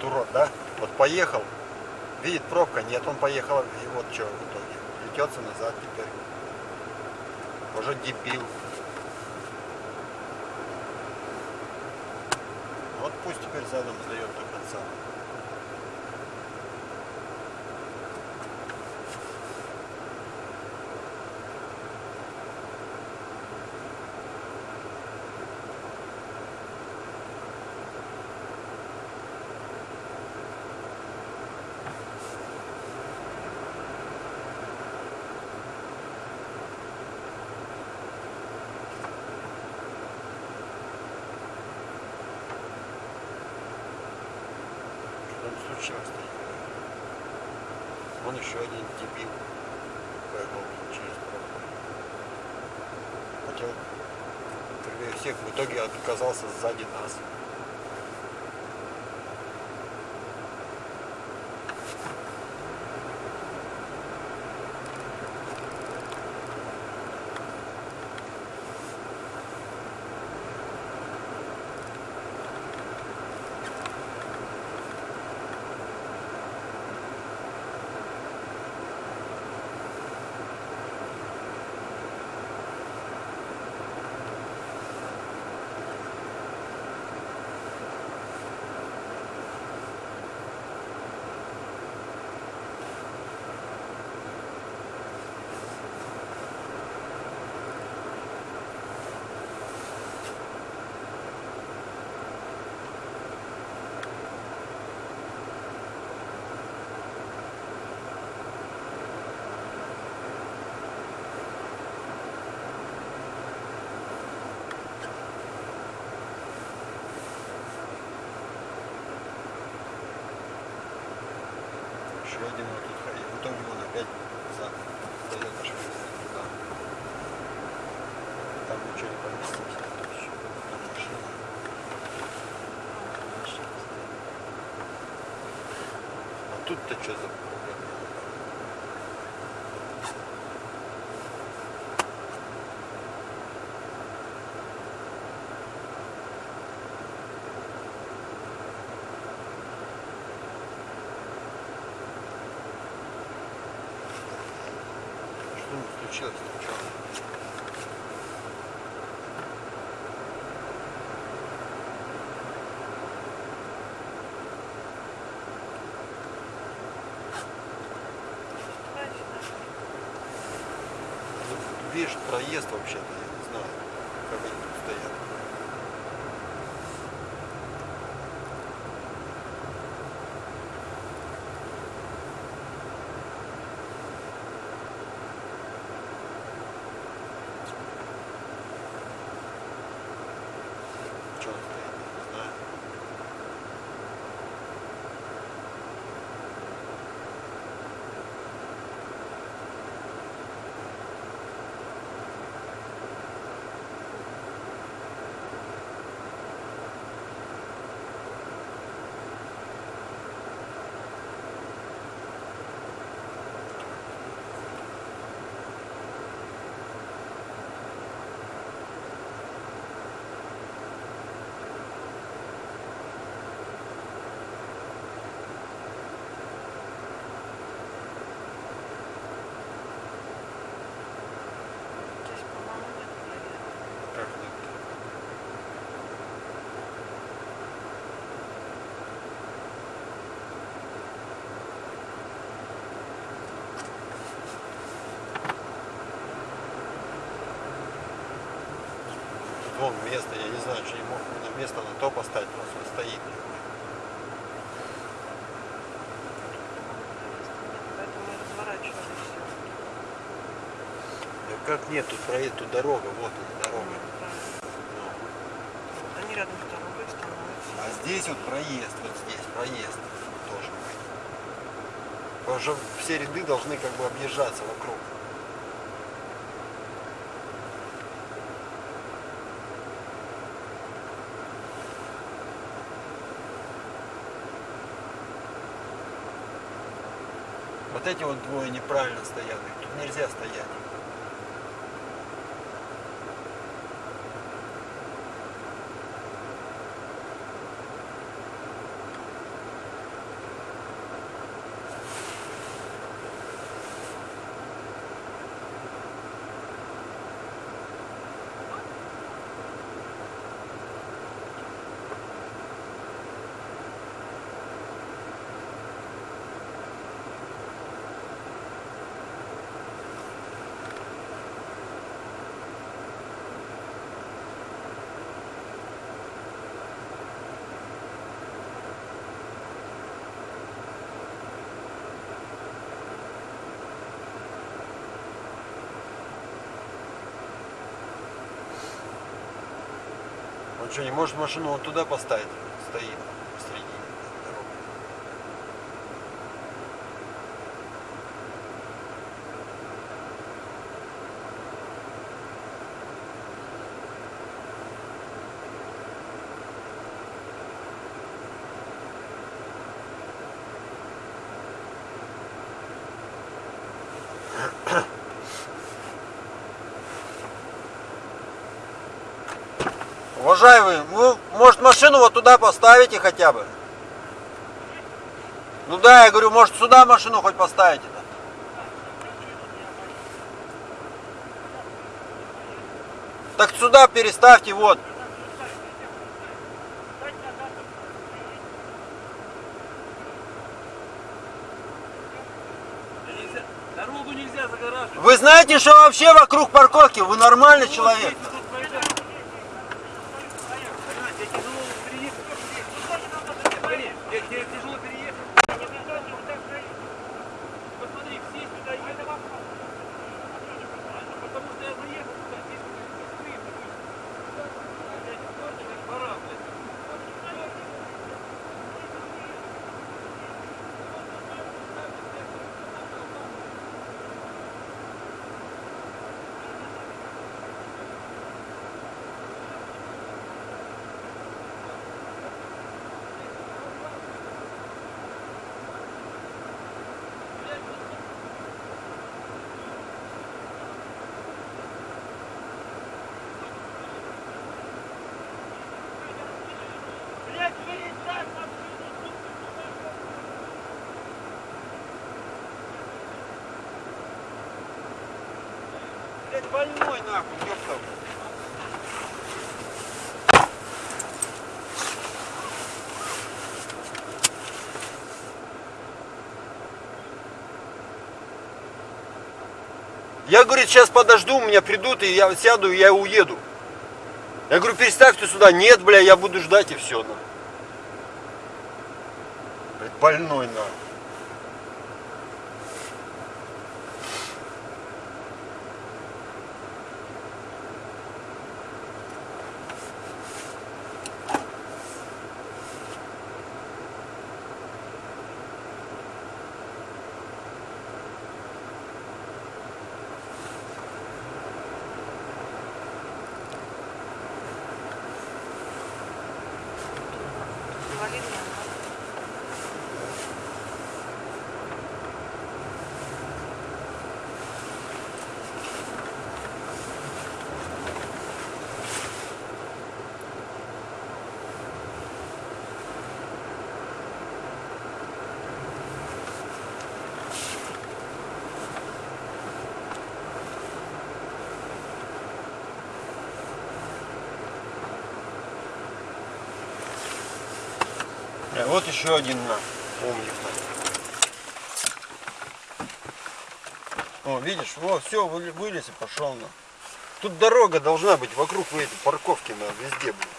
Вот урод, да? Вот поехал, видит пробка, нет, он поехал, и вот что в итоге. Плетется назад теперь. Уже дебил. Вот пусть теперь задом сдает до конца. Случилось-то? Вон еще один дебил поехал через. Хотел всех, в итоге оказался сзади нас. Один вот тут ходил. В итоге он опять за дает аж туда. Там ничего не. А тут-то что за проблема? Что? Тут, Видишь, проезд вообще-то, я не знаю, как они тут стоят. Вон место, я не знаю, что не мог на место на то поставить, просто он стоит. Да как нет, тут проедет, тут дорога, вот она дорога. Они рядом с дорогой становятся. А здесь вот проезд, вот здесь проезд быть. Потому что все ряды должны как бы объезжаться вокруг. Вот эти вот двое неправильно стоят, тут нельзя стоять. Что, не может машину вот туда поставить? Стоит Уважаемый, вы, может, машину вот туда поставите хотя бы? Ну да, я говорю, может, сюда машину хоть поставите-то? Так сюда переставьте, вот. Нельзя- Дорогу нельзя загораживать. Вы знаете, что вообще вокруг парковки? Вы нормальный человек. Тут проезжать. Понимаете, я тяжело переехать. Смотри, я- тебе тяжело переехать. Посмотри, все сюда едут. Потому что я заехал сюда, здесь быстрее будет. Блядь, просто как баран, блядь. Блять, больной нахуй, ёпта. Я, говорит, сейчас подожду, у меня придут, и я сяду, и я уеду. Я говорю, переставьте сюда. Нет, бля, я буду ждать, и все. Блядь, больной, на. Э, Вот еще один на умник. О, видишь, вот, все, вылез и пошел на. Тут дорога должна быть вокруг этой парковки на везде, блин.